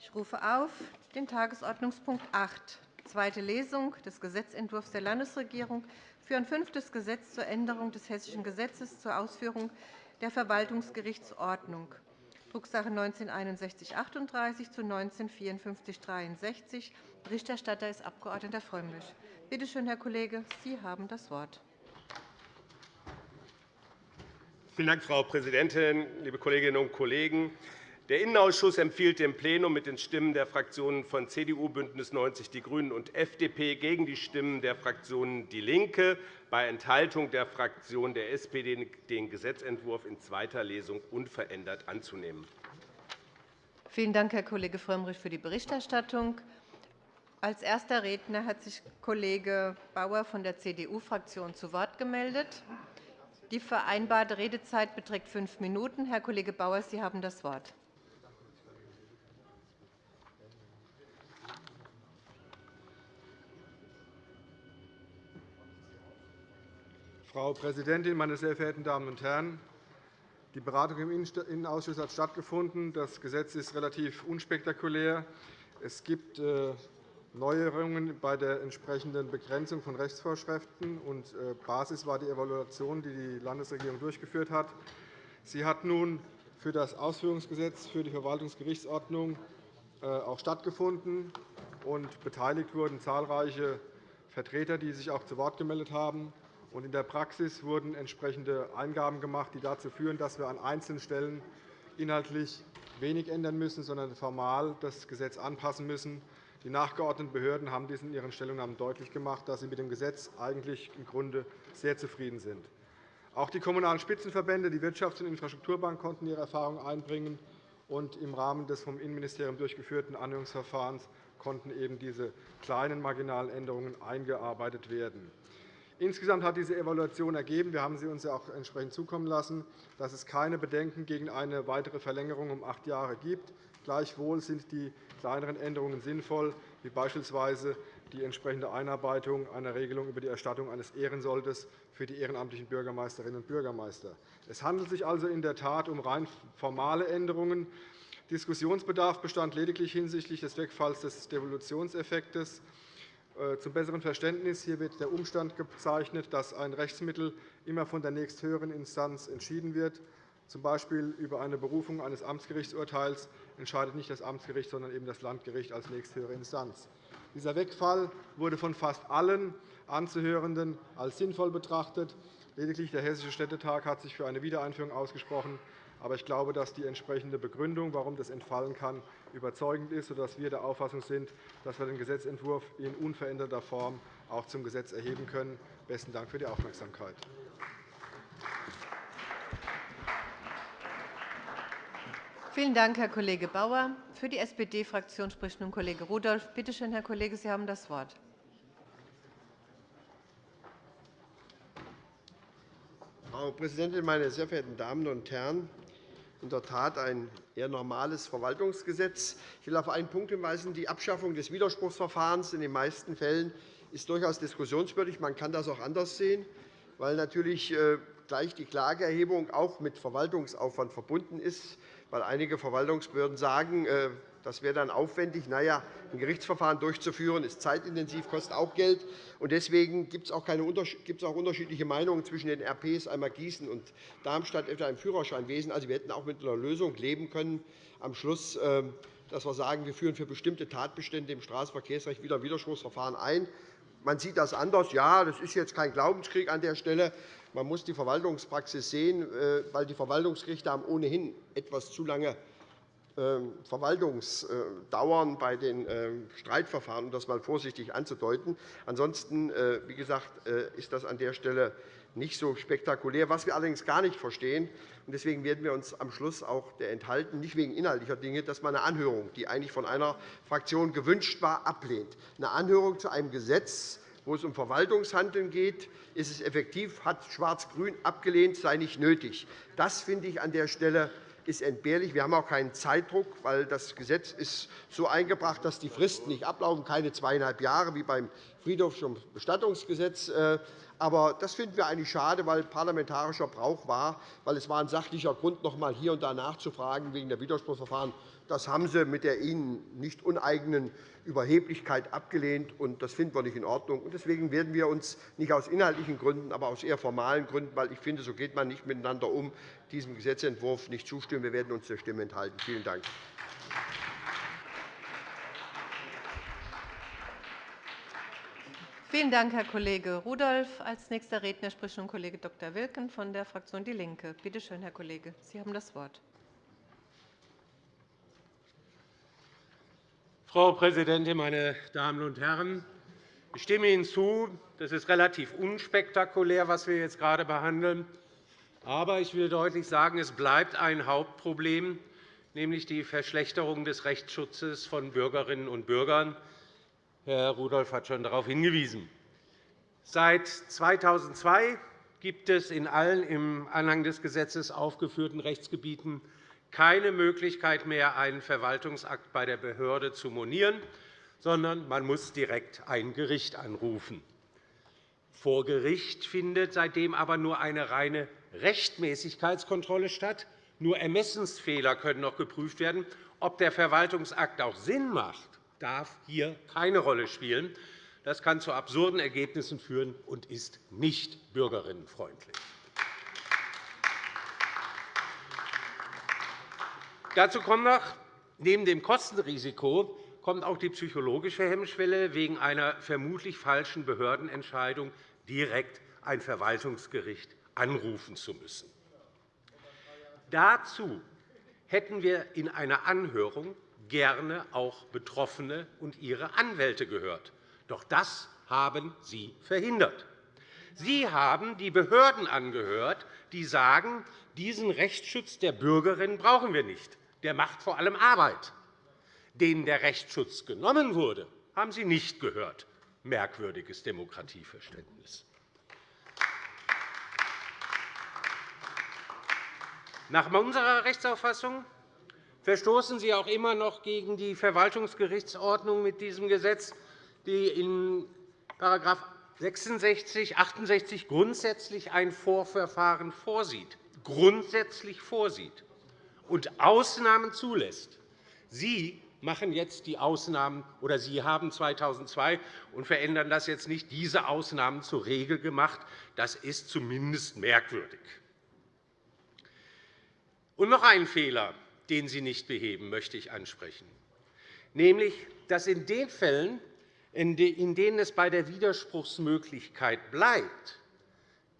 Ich rufe auf den Tagesordnungspunkt 8, zweite Lesung des Gesetzentwurfs der Landesregierung für ein fünftes Gesetz zur Änderung des Hessischen Gesetzes zur Ausführung der Verwaltungsgerichtsordnung, Drucksache 19-6138 zu 19-5463. Berichterstatter ist Abg. Frömmrich. Bitte schön, Herr Kollege, Sie haben das Wort. Vielen Dank, Frau Präsidentin, liebe Kolleginnen und Kollegen! Der Innenausschuss empfiehlt dem Plenum mit den Stimmen der Fraktionen von CDU, BÜNDNIS 90 die GRÜNEN und FDP gegen die Stimmen der Fraktionen DIE LINKE bei Enthaltung der Fraktion der SPD den Gesetzentwurf in zweiter Lesung unverändert anzunehmen. Vielen Dank, Herr Kollege Frömmrich, für die Berichterstattung. Als erster Redner hat sich Kollege Bauer von der CDU-Fraktion zu Wort gemeldet. Die vereinbarte Redezeit beträgt fünf Minuten. Herr Kollege Bauer, Sie haben das Wort. Frau Präsidentin, meine sehr verehrten Damen und Herren! Die Beratung im Innenausschuss hat stattgefunden. Das Gesetz ist relativ unspektakulär. Es gibt äh, Neuerungen bei der entsprechenden Begrenzung von Rechtsvorschriften. Äh, Basis war die Evaluation, die die Landesregierung durchgeführt hat. Sie hat nun für das Ausführungsgesetz für die Verwaltungsgerichtsordnung äh, auch stattgefunden. Beteiligt wurden zahlreiche Vertreter, die sich auch zu Wort gemeldet haben. In der Praxis wurden entsprechende Eingaben gemacht, die dazu führen, dass wir an einzelnen Stellen inhaltlich wenig ändern müssen, sondern formal das Gesetz anpassen müssen. Die nachgeordneten Behörden haben dies in ihren Stellungnahmen deutlich gemacht, dass sie mit dem Gesetz eigentlich im Grunde sehr zufrieden sind. Auch die Kommunalen Spitzenverbände, die Wirtschafts- und Infrastrukturbank konnten ihre Erfahrungen einbringen. Und Im Rahmen des vom Innenministerium durchgeführten Anhörungsverfahrens konnten eben diese kleinen marginalen Änderungen eingearbeitet werden. Insgesamt hat diese Evaluation ergeben, wir haben sie uns auch entsprechend zukommen lassen, dass es keine Bedenken gegen eine weitere Verlängerung um acht Jahre gibt. Gleichwohl sind die kleineren Änderungen sinnvoll, wie beispielsweise die entsprechende Einarbeitung einer Regelung über die Erstattung eines Ehrensoldes für die ehrenamtlichen Bürgermeisterinnen und Bürgermeister. Es handelt sich also in der Tat um rein formale Änderungen. Diskussionsbedarf bestand lediglich hinsichtlich des Wegfalls des Devolutionseffektes. Äh, zum besseren Verständnis hier wird der Umstand gezeichnet, dass ein Rechtsmittel immer von der nächsthöheren Instanz entschieden wird. Z. B. über eine Berufung eines Amtsgerichtsurteils entscheidet nicht das Amtsgericht, sondern eben das Landgericht als nächsthöhere Instanz. Dieser Wegfall wurde von fast allen Anzuhörenden als sinnvoll betrachtet. Lediglich der Hessische Städtetag hat sich für eine Wiedereinführung ausgesprochen. Aber ich glaube, dass die entsprechende Begründung, warum das entfallen kann, überzeugend ist, sodass wir der Auffassung sind, dass wir den Gesetzentwurf in unveränderter Form auch zum Gesetz erheben können. – Besten Dank für die Aufmerksamkeit. Vielen Dank, Herr Kollege Bauer. Für die SPD-Fraktion spricht nun Kollege Rudolph. Bitte schön, Herr Kollege, Sie haben das Wort. Frau Präsidentin, meine sehr verehrten Damen und Herren! In der Tat ein eher normales Verwaltungsgesetz. Ich will auf einen Punkt hinweisen. Die Abschaffung des Widerspruchsverfahrens in den meisten Fällen ist durchaus diskussionswürdig. Man kann das auch anders sehen, weil natürlich äh, gleich die Klageerhebung auch mit Verwaltungsaufwand verbunden ist, weil einige Verwaltungsbehörden sagen, äh, das wäre dann aufwendig. Na ein Gerichtsverfahren durchzuführen, ist zeitintensiv, kostet auch Geld. Deswegen gibt es auch, auch unterschiedliche Meinungen zwischen den RPs, einmal Gießen und Darmstadt, etwa im Führerscheinwesen. Also, wir hätten auch mit einer Lösung leben können, am Schluss, ähm, dass wir sagen, wir führen für bestimmte Tatbestände im Straßenverkehrsrecht wieder Widerspruchsverfahren ein. Man sieht das anders. Ja, das ist jetzt kein Glaubenskrieg an der Stelle. Man muss die Verwaltungspraxis sehen, äh, weil die Verwaltungsgerichte haben ohnehin etwas zu lange Verwaltungsdauern bei den ähm, Streitverfahren, um das einmal vorsichtig anzudeuten. Ansonsten äh, wie gesagt, äh, ist das an der Stelle nicht so spektakulär. Was wir allerdings gar nicht verstehen, und deswegen werden wir uns am Schluss auch der enthalten, nicht wegen inhaltlicher Dinge, dass man eine Anhörung, die eigentlich von einer Fraktion gewünscht war, ablehnt. Eine Anhörung zu einem Gesetz, wo es um Verwaltungshandeln geht, ist es effektiv, hat Schwarz-Grün abgelehnt, sei nicht nötig. Das finde ich an der Stelle ist entbehrlich. Wir haben auch keinen Zeitdruck, weil das Gesetz ist so eingebracht, dass die Fristen nicht ablaufen, keine zweieinhalb Jahre wie beim Friedhofs- und Bestattungsgesetz. Äh, aber das finden wir eigentlich schade, weil parlamentarischer Brauch war, weil es war ein sachlicher Grund, noch einmal hier und da nachzufragen wegen der Widerspruchsverfahren Das haben Sie mit der Ihnen nicht uneigenen Überheblichkeit abgelehnt. und Das finden wir nicht in Ordnung. Deswegen werden wir uns nicht aus inhaltlichen Gründen, aber aus eher formalen Gründen, weil ich finde, so geht man nicht miteinander um, diesem Gesetzentwurf nicht zustimmen. Wir werden uns der Stimme enthalten. Vielen Dank. Vielen Dank, Herr Kollege Rudolph. Als nächster Redner spricht nun Kollege Dr. Wilken von der Fraktion DIE LINKE. Bitte schön, Herr Kollege, Sie haben das Wort. Frau Präsidentin, meine Damen und Herren! Ich stimme Ihnen zu, das ist relativ unspektakulär, was wir jetzt gerade behandeln. Aber ich will deutlich sagen, es bleibt ein Hauptproblem, nämlich die Verschlechterung des Rechtsschutzes von Bürgerinnen und Bürgern. Herr Rudolph hat schon darauf hingewiesen. Seit 2002 gibt es in allen im Anhang des Gesetzes aufgeführten Rechtsgebieten keine Möglichkeit mehr, einen Verwaltungsakt bei der Behörde zu monieren, sondern man muss direkt ein Gericht anrufen. Vor Gericht findet seitdem aber nur eine reine Rechtmäßigkeitskontrolle statt. Nur Ermessensfehler können noch geprüft werden. Ob der Verwaltungsakt auch Sinn macht, darf hier keine Rolle spielen. Das kann zu absurden Ergebnissen führen und ist nicht bürgerinnenfreundlich. Dazu kommt noch, neben dem Kostenrisiko kommt auch die psychologische Hemmschwelle, wegen einer vermutlich falschen Behördenentscheidung direkt ein Verwaltungsgericht anrufen zu müssen. Dazu hätten wir in einer Anhörung gerne auch Betroffene und ihre Anwälte gehört. Doch das haben Sie verhindert. Sie haben die Behörden angehört, die sagen, diesen Rechtsschutz der Bürgerinnen brauchen wir nicht der macht vor allem Arbeit. Denen der Rechtsschutz genommen wurde, haben Sie nicht gehört. Merkwürdiges Demokratieverständnis. Nach unserer Rechtsauffassung verstoßen Sie auch immer noch gegen die Verwaltungsgerichtsordnung mit diesem Gesetz, die in § 66, 68 grundsätzlich ein Vorverfahren vorsieht. Grundsätzlich vorsieht und Ausnahmen zulässt. Sie machen jetzt die Ausnahmen, oder Sie haben 2002 und verändern das jetzt nicht, diese Ausnahmen zur Regel gemacht. Das ist zumindest merkwürdig. Und noch einen Fehler, den Sie nicht beheben, möchte ich ansprechen, nämlich, dass in den Fällen, in denen es bei der Widerspruchsmöglichkeit bleibt,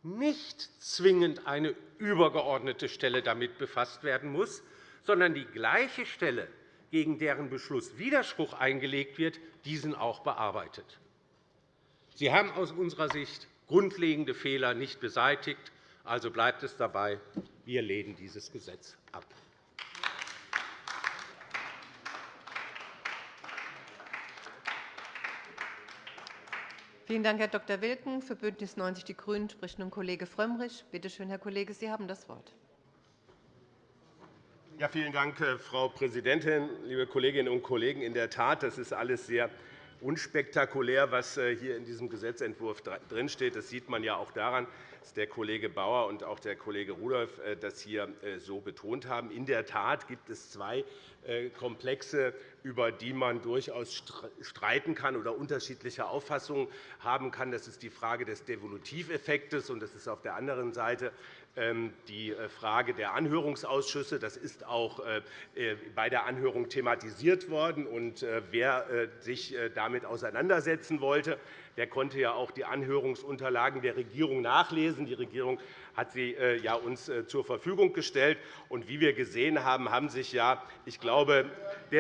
nicht zwingend eine übergeordnete Stelle damit befasst werden muss, sondern die gleiche Stelle, gegen deren Beschluss Widerspruch eingelegt wird, diesen auch bearbeitet. Sie haben aus unserer Sicht grundlegende Fehler nicht beseitigt. Also bleibt es dabei. Wir lehnen dieses Gesetz ab. Vielen Dank, Herr Dr. Wilken. Für BÜNDNIS 90 die GRÜNEN spricht nun Kollege Frömmrich. Bitte schön, Herr Kollege, Sie haben das Wort. Ja, vielen Dank, äh, Frau Präsidentin, liebe Kolleginnen und Kollegen! In der Tat, das ist alles sehr unspektakulär, was äh, hier in diesem Gesetzentwurf drinsteht. Das sieht man ja auch daran, dass der Kollege Bauer und auch der Kollege Rudolph äh, das hier so betont haben. In der Tat gibt es zwei Komplexe, über die man durchaus streiten kann oder unterschiedliche Auffassungen haben kann. Das ist die Frage des Devolutiveffektes, und das ist auf der anderen Seite die Frage der Anhörungsausschüsse. Das ist auch bei der Anhörung thematisiert worden. Wer sich damit auseinandersetzen wollte, der konnte ja auch die Anhörungsunterlagen der Regierung nachlesen. Die Regierung hat sie äh, ja uns äh, zur Verfügung gestellt. Und wie wir gesehen haben, haben sich ja, ich glaube,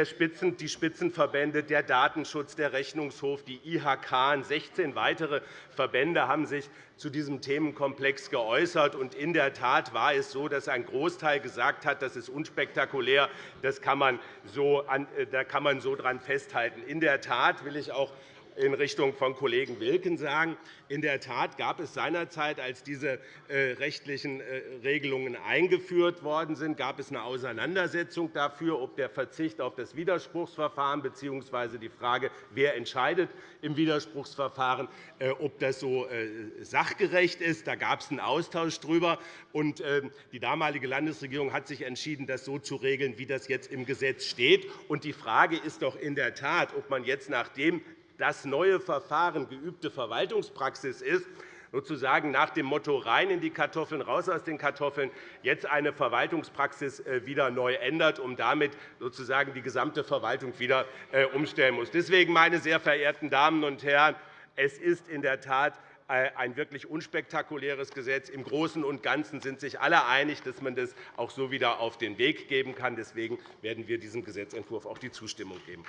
Spitzen, die Spitzenverbände, der Datenschutz, der Rechnungshof, die IHK und 16 weitere Verbände haben sich zu diesem Themenkomplex geäußert. Und in der Tat war es so, dass ein Großteil gesagt hat, das ist unspektakulär, das kann man so, äh, da kann man so dran festhalten. In der Tat will ich auch in Richtung von Kollegen Wilken sagen. In der Tat gab es seinerzeit, als diese äh, rechtlichen äh, Regelungen eingeführt worden sind, gab es eine Auseinandersetzung dafür, ob der Verzicht auf das Widerspruchsverfahren bzw. die Frage, wer entscheidet im Widerspruchsverfahren, ob das so sachgerecht ist. Da gab es einen Austausch darüber. Die damalige Landesregierung hat sich entschieden, das so zu regeln, wie das jetzt im Gesetz steht. Die Frage ist doch in der Tat, ob man jetzt, nachdem das neue Verfahren geübte Verwaltungspraxis ist, sozusagen nach dem Motto rein in die Kartoffeln, raus aus den Kartoffeln, jetzt eine Verwaltungspraxis äh, wieder neu ändert, um damit sozusagen die gesamte Verwaltung wieder äh, umstellen muss. Deswegen, meine sehr verehrten Damen und Herren, es ist in der Tat äh, ein wirklich unspektakuläres Gesetz. Im Großen und Ganzen sind sich alle einig, dass man das auch so wieder auf den Weg geben kann. Deswegen werden wir diesem Gesetzentwurf auch die Zustimmung geben.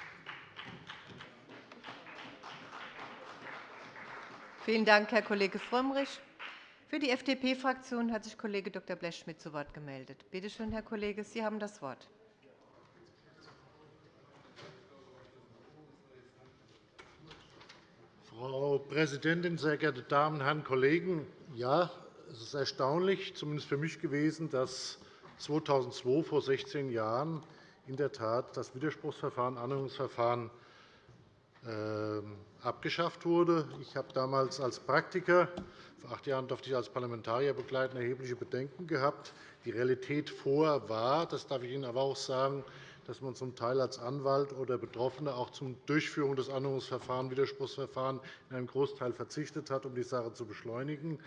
Vielen Dank, Herr Kollege Frömmrich. Für die FDP-Fraktion hat sich Kollege Dr. Blechschmidt zu Wort gemeldet. Bitte schön, Herr Kollege, Sie haben das Wort. Frau Präsidentin, sehr geehrte Damen und Herren Kollegen! Ja, es ist erstaunlich, zumindest für mich gewesen, dass 2002, vor 16 Jahren, in der Tat das Widerspruchsverfahren, Anhörungsverfahren abgeschafft wurde. Ich habe damals als Praktiker, vor acht Jahren durfte ich als Parlamentarier begleiten, erhebliche Bedenken gehabt. Die Realität vorher war, das darf ich Ihnen aber auch sagen, dass man zum Teil als Anwalt oder Betroffener auch zur Durchführung des Anhörungsverfahrens, Widerspruchsverfahren in einem Großteil verzichtet hat, um die Sache zu beschleunigen.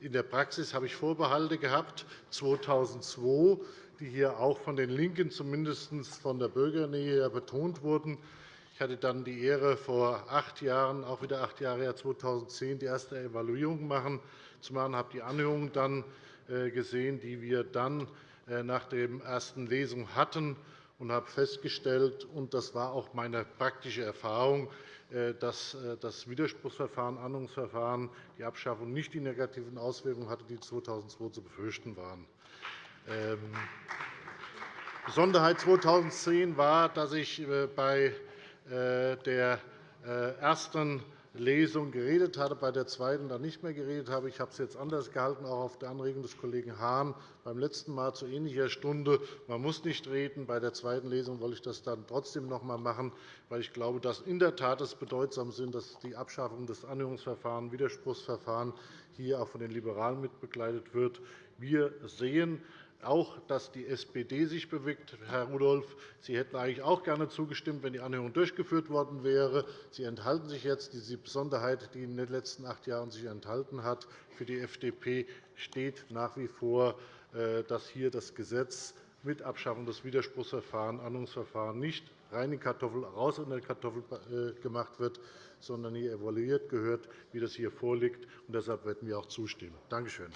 In der Praxis habe ich Vorbehalte gehabt 2002, die hier auch von den LINKEN zumindest von der Bürgernähe betont wurden. Ich hatte dann die Ehre, vor acht Jahren, auch wieder acht Jahre her, 2010, die erste Evaluierung machen, zu machen. Ich habe die Anhörungen dann äh, gesehen, die wir dann äh, nach der ersten Lesung hatten und habe festgestellt, und das war auch meine praktische Erfahrung, äh, dass das Widerspruchsverfahren, Annahungsverfahren, die Abschaffung nicht die negativen Auswirkungen hatte, die 2002 zu befürchten waren. Ähm, Besonderheit 2010 war, dass ich bei der ersten Lesung geredet hatte, bei der zweiten dann nicht mehr geredet habe. Ich habe es jetzt anders gehalten, auch auf der Anregung des Kollegen Hahn beim letzten Mal zu ähnlicher Stunde. Man muss nicht reden. Bei der zweiten Lesung wollte ich das dann trotzdem noch einmal machen, weil ich glaube, dass in der Tat es bedeutsam ist, dass die Abschaffung des Anhörungsverfahrens, Widerspruchsverfahren hier auch von den Liberalen mitbegleitet wird. Wir sehen, auch, dass die SPD sich bewegt. Herr Rudolph, Sie hätten eigentlich auch gerne zugestimmt, wenn die Anhörung durchgeführt worden wäre. Sie enthalten sich jetzt. Diese Besonderheit, die in den letzten acht Jahren sich enthalten hat, für die FDP steht nach wie vor, äh, dass hier das Gesetz mit Abschaffung des Widerspruchsverfahrens, Anhörungsverfahren nicht rein in Kartoffel, raus in der Kartoffel äh, gemacht wird, sondern hier evaluiert gehört, wie das hier vorliegt. Deshalb werden wir auch zustimmen. Danke schön.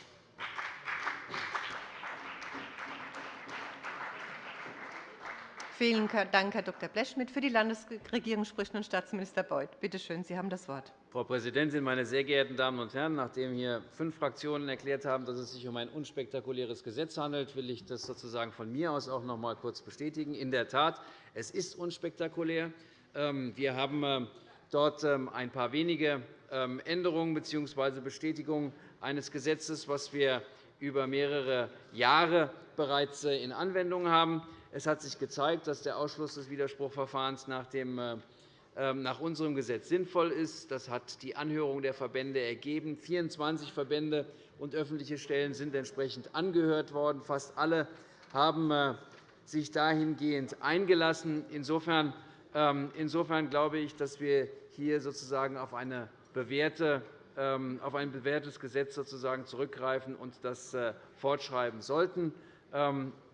Vielen Dank, Herr Dr. Blechschmidt. Für die Landesregierung spricht nun Staatsminister Beuth. Bitte schön, Sie haben das Wort. Frau Präsidentin, meine sehr geehrten Damen und Herren! Nachdem hier fünf Fraktionen erklärt haben, dass es sich um ein unspektakuläres Gesetz handelt, will ich das sozusagen von mir aus auch noch einmal kurz bestätigen. In der Tat, es ist unspektakulär. Ähm, wir haben ähm, dort ähm, ein paar wenige Änderungen bzw. Bestätigungen eines Gesetzes, das wir über mehrere Jahre bereits äh, in Anwendung haben. Es hat sich gezeigt, dass der Ausschluss des Widerspruchverfahrens nach, dem, äh, ähm, nach unserem Gesetz sinnvoll ist. Das hat die Anhörung der Verbände ergeben. 24 Verbände und öffentliche Stellen sind entsprechend angehört worden. Fast alle haben äh, sich dahingehend eingelassen. Insofern, ähm, insofern glaube ich, dass wir hier sozusagen auf, eine bewährte, ähm, auf ein bewährtes Gesetz sozusagen zurückgreifen und das äh, fortschreiben sollten.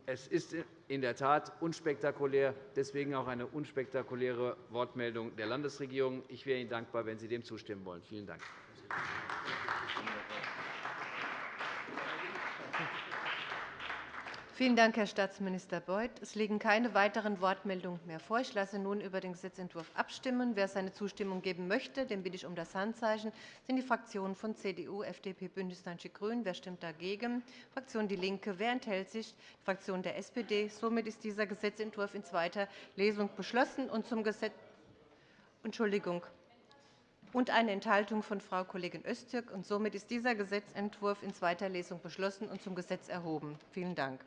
Es ist in der Tat unspektakulär, deswegen auch eine unspektakuläre Wortmeldung der Landesregierung. Ich wäre Ihnen dankbar, wenn Sie dem zustimmen wollen. Vielen Dank. Vielen Dank, Herr Staatsminister Beuth. Es liegen keine weiteren Wortmeldungen mehr vor. Ich lasse nun über den Gesetzentwurf abstimmen. Wer seine Zustimmung geben möchte, den bitte ich um das Handzeichen. Das sind die Fraktionen von CDU, FDP, BÜNDNIS 90 die GRÜNEN. Wer stimmt dagegen? Fraktion DIE LINKE. Wer enthält sich? Die Fraktion der SPD. Somit ist dieser Gesetzentwurf in zweiter Lesung beschlossen. Und zum Gesetz Entschuldigung. und eine Enthaltung von Frau Kollegin Öztürk. Somit ist dieser Gesetzentwurf in zweiter Lesung beschlossen und zum Gesetz erhoben. Vielen Dank.